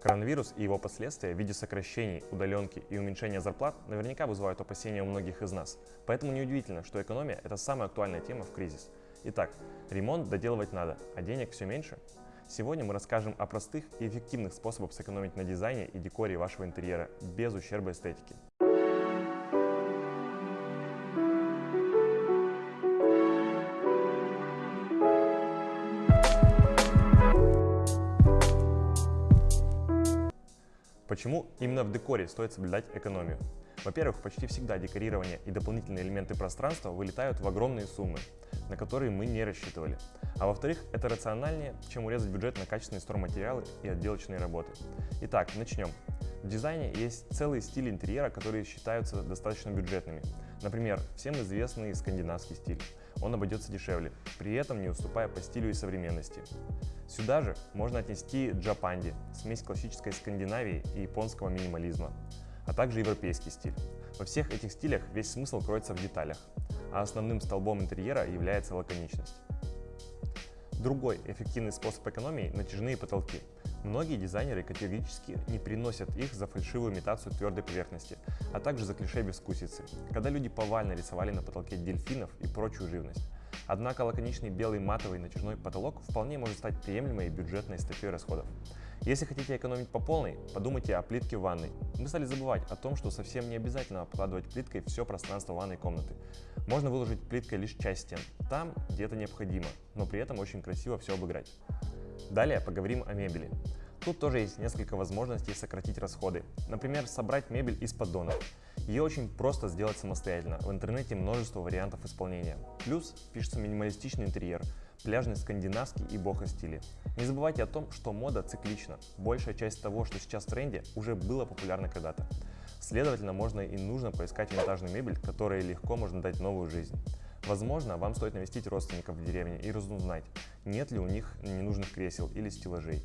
Коронавирус и его последствия в виде сокращений, удаленки и уменьшения зарплат наверняка вызывают опасения у многих из нас. Поэтому неудивительно, что экономия – это самая актуальная тема в кризис. Итак, ремонт доделывать надо, а денег все меньше? Сегодня мы расскажем о простых и эффективных способах сэкономить на дизайне и декоре вашего интерьера без ущерба эстетики. Почему именно в декоре стоит соблюдать экономию? Во-первых, почти всегда декорирование и дополнительные элементы пространства вылетают в огромные суммы, на которые мы не рассчитывали. А во-вторых, это рациональнее, чем урезать бюджет на качественные стройматериалы и отделочные работы. Итак, начнем. В дизайне есть целый стиль интерьера, которые считаются достаточно бюджетными. Например, всем известный скандинавский стиль. Он обойдется дешевле, при этом не уступая по стилю и современности. Сюда же можно отнести джапанди, смесь классической Скандинавии и японского минимализма, а также европейский стиль. Во всех этих стилях весь смысл кроется в деталях, а основным столбом интерьера является лаконичность. Другой эффективный способ экономии – натяжные потолки. Многие дизайнеры категорически не приносят их за фальшивую имитацию твердой поверхности, а также за клише безвкусицы, когда люди повально рисовали на потолке дельфинов и прочую живность. Однако лаконичный белый матовый натяжной потолок вполне может стать приемлемой бюджетной статьей расходов. Если хотите экономить по полной, подумайте о плитке в ванной. Мы стали забывать о том, что совсем не обязательно обкладывать плиткой все пространство ванной комнаты. Можно выложить плиткой лишь часть стен, там, где это необходимо, но при этом очень красиво все обыграть. Далее поговорим о мебели. Тут тоже есть несколько возможностей сократить расходы. Например, собрать мебель из поддонов. Ее очень просто сделать самостоятельно. В интернете множество вариантов исполнения. Плюс пишется минималистичный интерьер, пляжный скандинавский и бохо стили. Не забывайте о том, что мода циклична. Большая часть того, что сейчас в тренде, уже было популярно когда-то. Следовательно, можно и нужно поискать винтажную мебель, которая легко можно дать новую жизнь. Возможно, вам стоит навестить родственников в деревне и разузнать, нет ли у них ненужных кресел или стеллажей.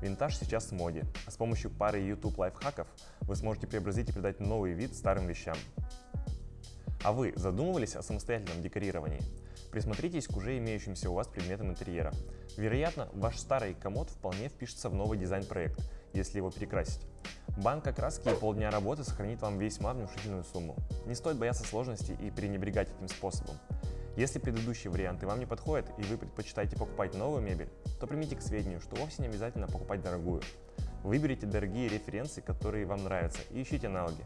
Винтаж сейчас в моде, а с помощью пары YouTube лайфхаков вы сможете преобразить и придать новый вид старым вещам. А вы задумывались о самостоятельном декорировании? Присмотритесь к уже имеющимся у вас предметам интерьера. Вероятно, ваш старый комод вполне впишется в новый дизайн-проект, если его перекрасить. Банка краски и полдня работы сохранит вам весьма внушительную сумму. Не стоит бояться сложностей и пренебрегать этим способом. Если предыдущие варианты вам не подходят и вы предпочитаете покупать новую мебель, то примите к сведению, что вовсе не обязательно покупать дорогую. Выберите дорогие референсы, которые вам нравятся, и ищите аналоги.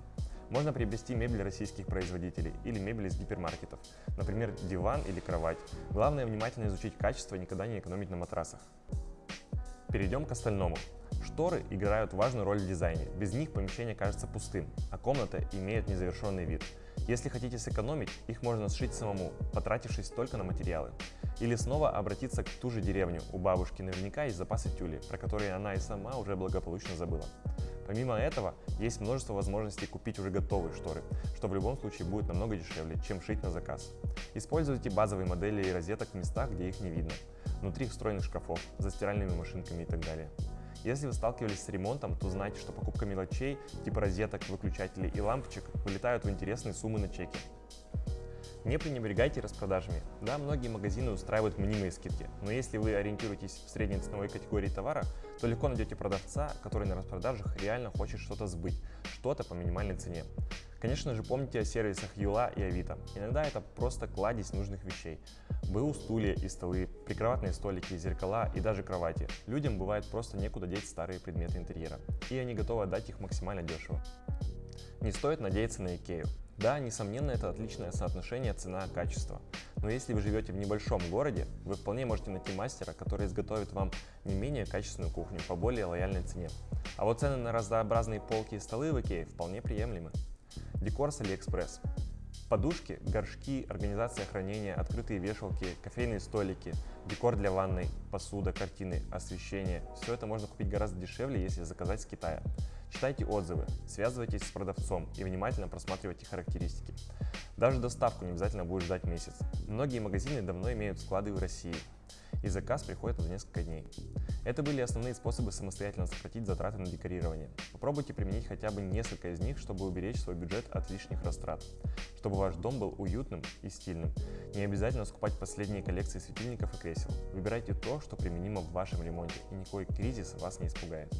Можно приобрести мебель российских производителей или мебель из гипермаркетов, например, диван или кровать. Главное внимательно изучить качество и никогда не экономить на матрасах. Перейдем к остальному. Шторы играют важную роль в дизайне, без них помещение кажется пустым, а комната имеет незавершенный вид. Если хотите сэкономить, их можно сшить самому, потратившись только на материалы. Или снова обратиться к ту же деревню, у бабушки наверняка есть запасы тюли, про которые она и сама уже благополучно забыла. Помимо этого, есть множество возможностей купить уже готовые шторы, что в любом случае будет намного дешевле, чем шить на заказ. Используйте базовые модели и розеток в местах, где их не видно, внутри встроенных шкафов, за стиральными машинками и так далее. Если вы сталкивались с ремонтом, то знайте, что покупка мелочей, типа розеток, выключателей и лампочек, вылетают в интересные суммы на чеки. Не пренебрегайте распродажами. Да, многие магазины устраивают мнимые скидки, но если вы ориентируетесь в средней ценовой категории товара, то легко найдете продавца, который на распродажах реально хочет что-то сбыть, что-то по минимальной цене. Конечно же, помните о сервисах Юла и Авито. Иногда это просто кладезь нужных вещей. БУ стулья и столы, прикроватные столики, зеркала и даже кровати. Людям бывает просто некуда деть старые предметы интерьера, и они готовы отдать их максимально дешево. Не стоит надеяться на Икею. Да, несомненно, это отличное соотношение цена-качество. Но если вы живете в небольшом городе, вы вполне можете найти мастера, который изготовит вам не менее качественную кухню по более лояльной цене. А вот цены на разнообразные полки и столы в Икее вполне приемлемы. Декор с Алиэкспресс. Подушки, горшки, организация хранения, открытые вешалки, кофейные столики, декор для ванной, посуда, картины, освещение – все это можно купить гораздо дешевле, если заказать с Китая. Читайте отзывы, связывайтесь с продавцом и внимательно просматривайте характеристики. Даже доставку не обязательно будет ждать месяц. Многие магазины давно имеют склады в России, и заказ приходит за несколько дней. Это были основные способы самостоятельно сократить затраты на декорирование. Попробуйте применить хотя бы несколько из них, чтобы уберечь свой бюджет от лишних растрат, чтобы ваш дом был уютным и стильным. Не обязательно скупать последние коллекции светильников и кресел. Выбирайте то, что применимо в вашем ремонте, и никакой кризис вас не испугает.